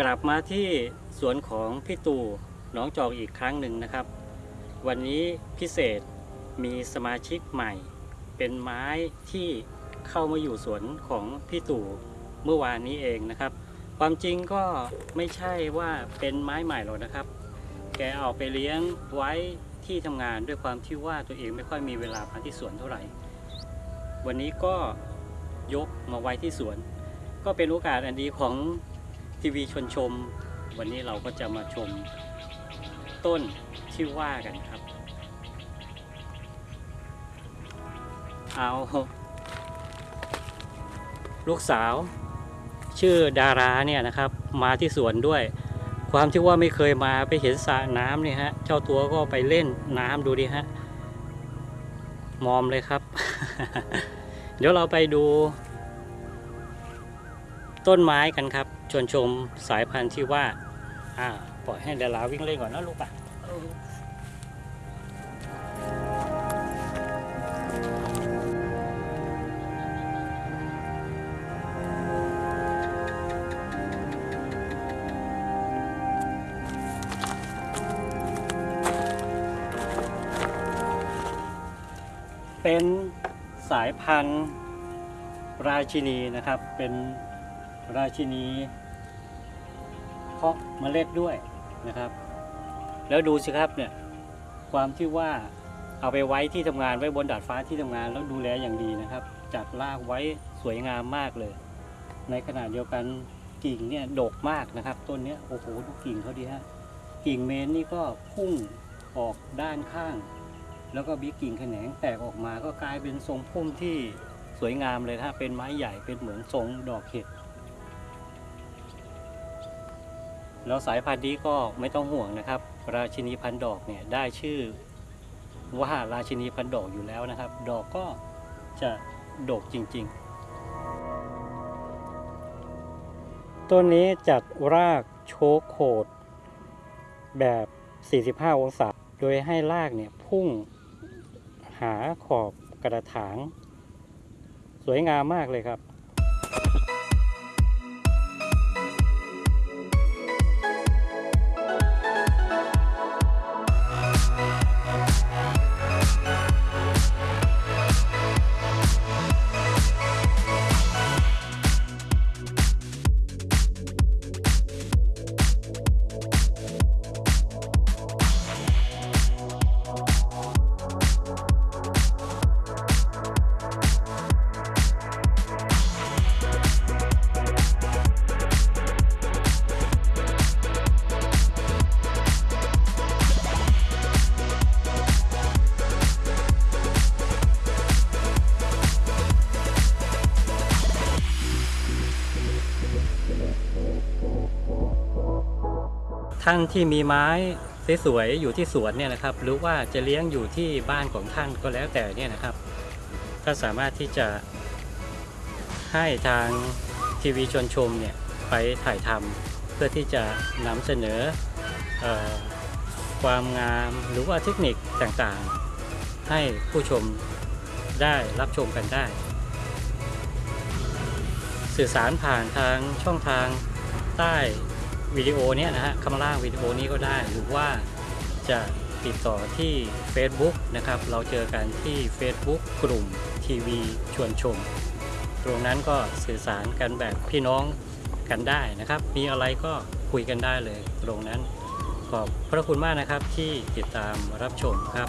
กลับมาที่สวนของพี่ตู่หน้องจอกอีกครั้งหนึ่งนะครับ วันนี้พิเศษมีสมาชิกใหม่ เป็นไม้ที่เข้ามาอยู่สวนของพี่ตู่เมื่อวานนี้เองนะครับ ความจริงก็ไม่ใช่ว่าเป็นไม้ใหม่หรอกนะครับ แกเอาไปเลี้ยงไว้ที่ทำงานด้วยความที่ว่าตัวเองไม่ค่อยมีเวลามาที่สวนเท่าไหร่ วันนี้ก็ยกมาไว้ที่สวน ก็เป็นโอกาสอันดีของ ทีวีชวนชม วันนี้เราก็จะมาชมต้นที่ว่ากันครับ เอา ลูกสาว ชื่อดาราเนี่ยนะครับ มาที่สวนด้วย ความที่ว่าไม่เคยมาไปเห็นสระน้ำเนี่ยฮะ เจ้าตัวก็ไปเล่นน้ำดูดิฮะ มอมเลยครับ เดี๋ยวเราไปดู ต้นไม้กันครับ ชวนชมสายพันธุ์ที่ว่า อ่า ปล่อยให้ดาราวิ่งเล่นก่อนนะลูกอะเออเป็นสายพันธุ์ราชินีนะครับ เป็น ราชินีเพาะเมล็ดด้วยนะครับ แล้วดูสิครับเนี่ยความที่ว่าเอาไปไว้ที่ทำงานไว้บนดาดฟ้าที่ทำงานแล้วดูแลอย่างดีนะครับ จัดรากไว้สวยงามมากเลย ในขณะเดียวกันกิ่งเนี่ยดกมากนะครับ ต้นเนี้ยโอ้โหดูกิ่งเขาดีฮะกิ่งเมนนี่ก็พุ่งออกด้านข้าง แล้วก็บิ๊กกิ่งแขนงแตกออกมาก็กลายเป็นทรงพุ่มที่สวยงามเลยถ้าเป็นไม้ใหญ่เป็นเหมือนทรงดอกเห็ด แล้วสายพันธุ์นี้ก็ไม่ต้องห่วงนะครับ ราชินีพันธุ์ดอกเนี่ยได้ชื่อว่าราชินีพันธุ์ดอกอยู่แล้วนะครับ ดอกก็จะดกจริง ๆ ต้นนี้จัดรากโชกโคดแบบ 45 องศา โดยให้รากเนี่ยพุ่งหาขอบกระถาง สวยงามมากเลยครับ ท่านที่มีไม้สวยๆอยู่ที่สวนเนี่ยนะครับ หรือว่าจะเลี้ยงอยู่ที่บ้านของท่านก็แล้วแต่เนี่ยนะครับก็สามารถที่จะให้ทางทีวีชวนชมเนี่ยไปถ่ายทำเพื่อที่จะนำเสนอออความงามหรือว่าเทคนิคต่างๆ ให้ผู้ชมได้รับชมกันได้ สื่อสารผ่านทางช่องทางใต้ วิดีโอเนี้ยนะฮะข้างล่างวิดีโอนี้ก็ได้หรือว่าจะติดต่อที่ Facebook นะครับ เราเจอกันที่ Facebook กลุ่มทีวีชวนชม ตรงนั้นก็สื่อสารกันแบบพี่น้องกันได้นะครับ มีอะไรก็คุยกันได้เลย ตรงนั้นขอบพระคุณมากนะครับที่ติดตามรับชมครับ